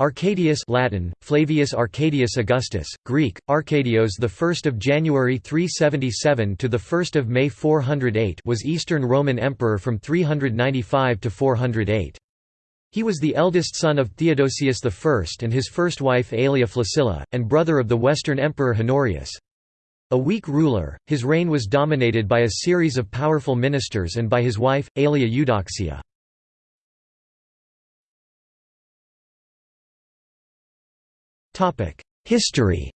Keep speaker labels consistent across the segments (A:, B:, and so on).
A: Arcadius Latin, Flavius Arcadius Augustus, Greek, Arcadios the 1st of January 377 to the 1st of May 408 was Eastern Roman Emperor from 395 to 408. He was the eldest son of Theodosius I and his first wife Aelia Flaccilla, and brother of the Western Emperor Honorius. A weak ruler, his reign was dominated by a series of powerful ministers and by his wife, Aelia Eudoxia. History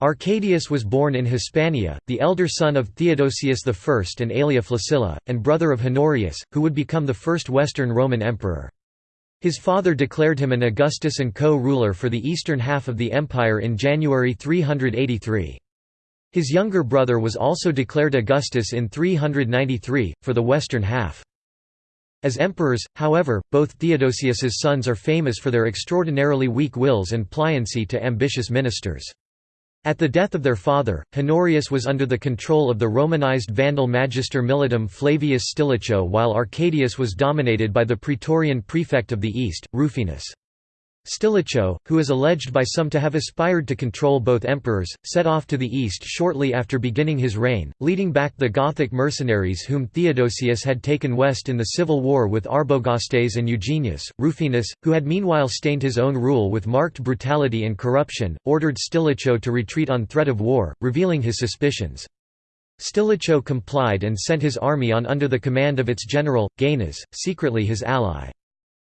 A: Arcadius was born in Hispania, the elder son of Theodosius I and Aelia Flaccilla, and brother of Honorius, who would become the first Western Roman emperor. His father declared him an Augustus and co-ruler for the eastern half of the empire in January 383. His younger brother was also declared Augustus in 393, for the western half. As emperors, however, both Theodosius's sons are famous for their extraordinarily weak wills and pliancy to ambitious ministers. At the death of their father, Honorius was under the control of the Romanized Vandal magister militum Flavius Stilicho while Arcadius was dominated by the praetorian prefect of the East, Rufinus. Stilicho, who is alleged by some to have aspired to control both emperors, set off to the east shortly after beginning his reign, leading back the Gothic mercenaries whom Theodosius had taken west in the civil war with Arbogastes and Eugenius. Rufinus, who had meanwhile stained his own rule with marked brutality and corruption, ordered Stilicho to retreat on threat of war, revealing his suspicions. Stilicho complied and sent his army on under the command of its general, Gainas, secretly his ally.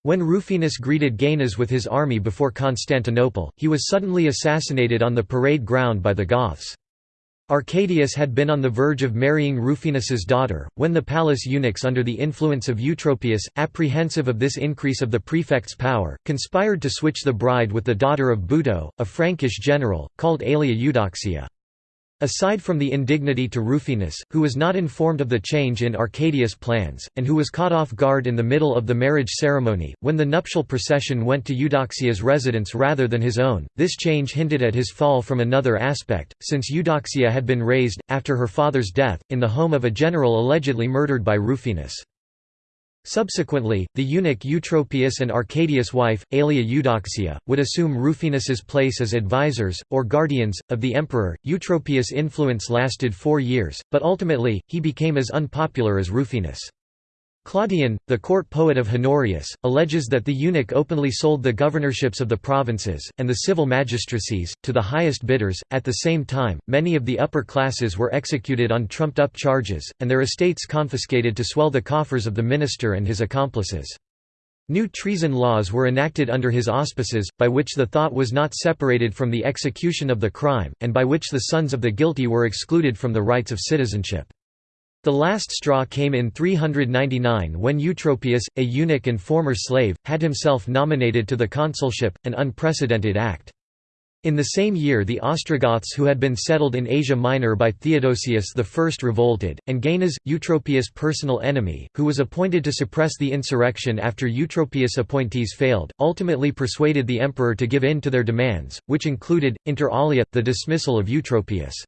A: When Rufinus greeted Gainas with his army before Constantinople, he was suddenly assassinated on the parade ground by the Goths. Arcadius had been on the verge of marrying Rufinus's daughter, when the palace eunuchs under the influence of Eutropius, apprehensive of this increase of the prefect's power, conspired to switch the bride with the daughter of Buto, a Frankish general, called Aelia Eudoxia. Aside from the indignity to Rufinus, who was not informed of the change in Arcadius' plans, and who was caught off guard in the middle of the marriage ceremony, when the nuptial procession went to Eudoxia's residence rather than his own, this change hinted at his fall from another aspect, since Eudoxia had been raised, after her father's death, in the home of a general allegedly murdered by Rufinus. Subsequently, the eunuch Eutropius and Arcadius' wife, Aelia Eudoxia, would assume Rufinus's place as advisors, or guardians, of the emperor. Eutropius' influence lasted four years, but ultimately, he became as unpopular as Rufinus. Claudian, the court poet of Honorius, alleges that the eunuch openly sold the governorships of the provinces, and the civil magistracies, to the highest bidders. At the same time, many of the upper classes were executed on trumped up charges, and their estates confiscated to swell the coffers of the minister and his accomplices. New treason laws were enacted under his auspices, by which the thought was not separated from the execution of the crime, and by which the sons of the guilty were excluded from the rights of citizenship. The last straw came in 399 when Eutropius, a eunuch and former slave, had himself nominated to the consulship, an unprecedented act. In the same year the Ostrogoths who had been settled in Asia Minor by Theodosius I revolted, and Gainas, Eutropius' personal enemy, who was appointed to suppress the insurrection after Eutropius' appointees failed, ultimately persuaded the emperor to give in to their demands, which included, inter alia, the dismissal of Eutropius.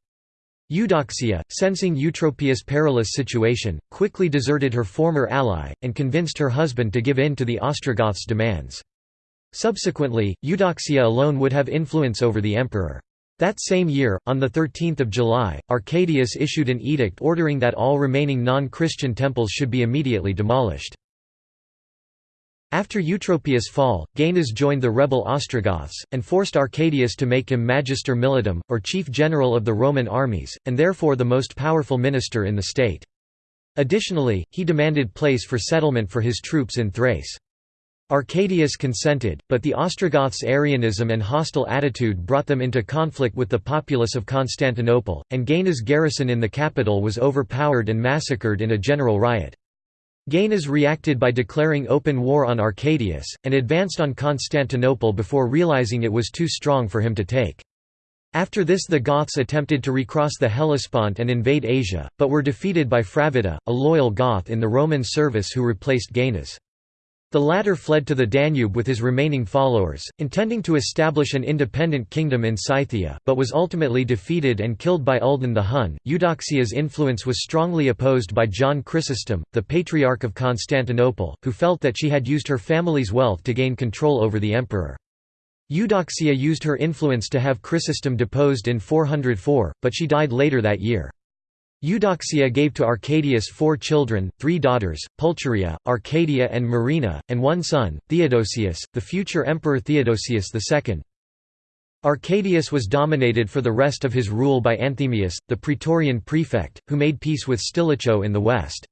A: Eudoxia, sensing Eutropius' perilous situation, quickly deserted her former ally, and convinced her husband to give in to the Ostrogoths' demands. Subsequently, Eudoxia alone would have influence over the emperor. That same year, on 13 July, Arcadius issued an edict ordering that all remaining non-Christian temples should be immediately demolished. After Eutropius' fall, Gainas joined the rebel Ostrogoths, and forced Arcadius to make him magister militum, or chief general of the Roman armies, and therefore the most powerful minister in the state. Additionally, he demanded place for settlement for his troops in Thrace. Arcadius consented, but the Ostrogoths' Arianism and hostile attitude brought them into conflict with the populace of Constantinople, and Gainas' garrison in the capital was overpowered and massacred in a general riot. Gainas reacted by declaring open war on Arcadius, and advanced on Constantinople before realizing it was too strong for him to take. After this the Goths attempted to recross the Hellespont and invade Asia, but were defeated by Fravitta, a loyal Goth in the Roman service who replaced Gainas. The latter fled to the Danube with his remaining followers, intending to establish an independent kingdom in Scythia, but was ultimately defeated and killed by Uldin the Hun. Eudoxia's influence was strongly opposed by John Chrysostom, the Patriarch of Constantinople, who felt that she had used her family's wealth to gain control over the emperor. Eudoxia used her influence to have Chrysostom deposed in 404, but she died later that year. Eudoxia gave to Arcadius four children, three daughters, Pulcheria, Arcadia and Marina, and one son, Theodosius, the future Emperor Theodosius II. Arcadius was dominated for the rest of his rule by Anthemius, the praetorian prefect, who made peace with Stilicho in the west.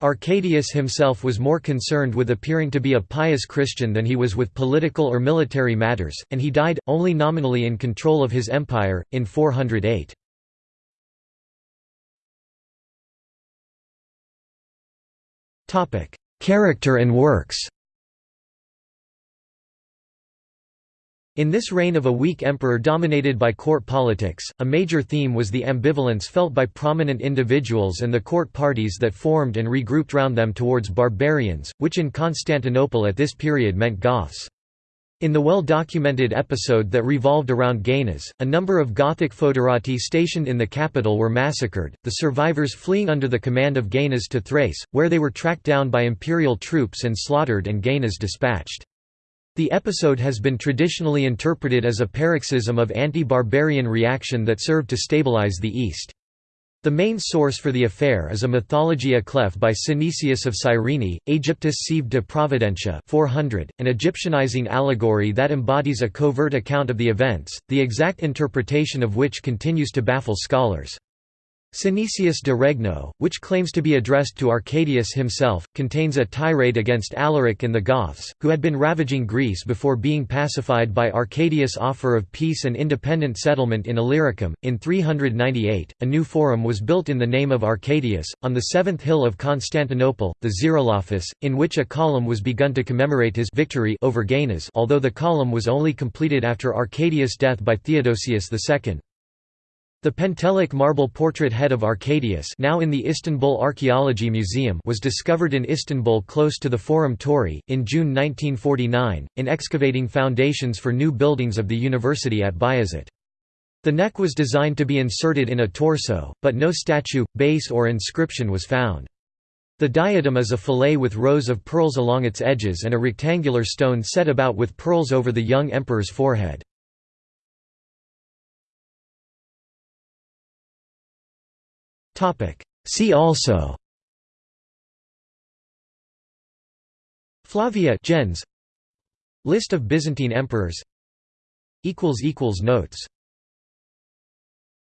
A: Arcadius himself was more concerned with appearing to be a pious Christian than he was with political or military matters, and he died, only nominally in control of his empire, in 408. Character and works In this reign of a weak emperor dominated by court politics, a major theme was the ambivalence felt by prominent individuals and the court parties that formed and regrouped round them towards barbarians, which in Constantinople at this period meant Goths. In the well-documented episode that revolved around Gainas, a number of Gothic foederati stationed in the capital were massacred, the survivors fleeing under the command of Gainas to Thrace, where they were tracked down by imperial troops and slaughtered and Gainas dispatched. The episode has been traditionally interpreted as a paroxysm of anti-barbarian reaction that served to stabilize the East. The main source for the affair is a Mythologia clef by Synesius of Cyrene, Aegyptus sive de Providentia 400, an Egyptianizing allegory that embodies a covert account of the events, the exact interpretation of which continues to baffle scholars. Synesius de Regno, which claims to be addressed to Arcadius himself, contains a tirade against Alaric and the Goths, who had been ravaging Greece before being pacified by Arcadius' offer of peace and independent settlement in Illyricum. In 398, a new forum was built in the name of Arcadius, on the seventh hill of Constantinople, the Xerolophus, in which a column was begun to commemorate his victory over Gainas although the column was only completed after Arcadius' death by Theodosius II. The Pentelic marble portrait head of Arcadius now in the Istanbul Archaeology Museum was discovered in Istanbul close to the Forum Tauri, in June 1949, in excavating foundations for new buildings of the university at Bayazit. The neck was designed to be inserted in a torso, but no statue, base or inscription was found. The diadem is a fillet with rows of pearls along its edges and a rectangular stone set about with pearls over the young emperor's forehead. See also. Flavia gens. List of Byzantine emperors. Notes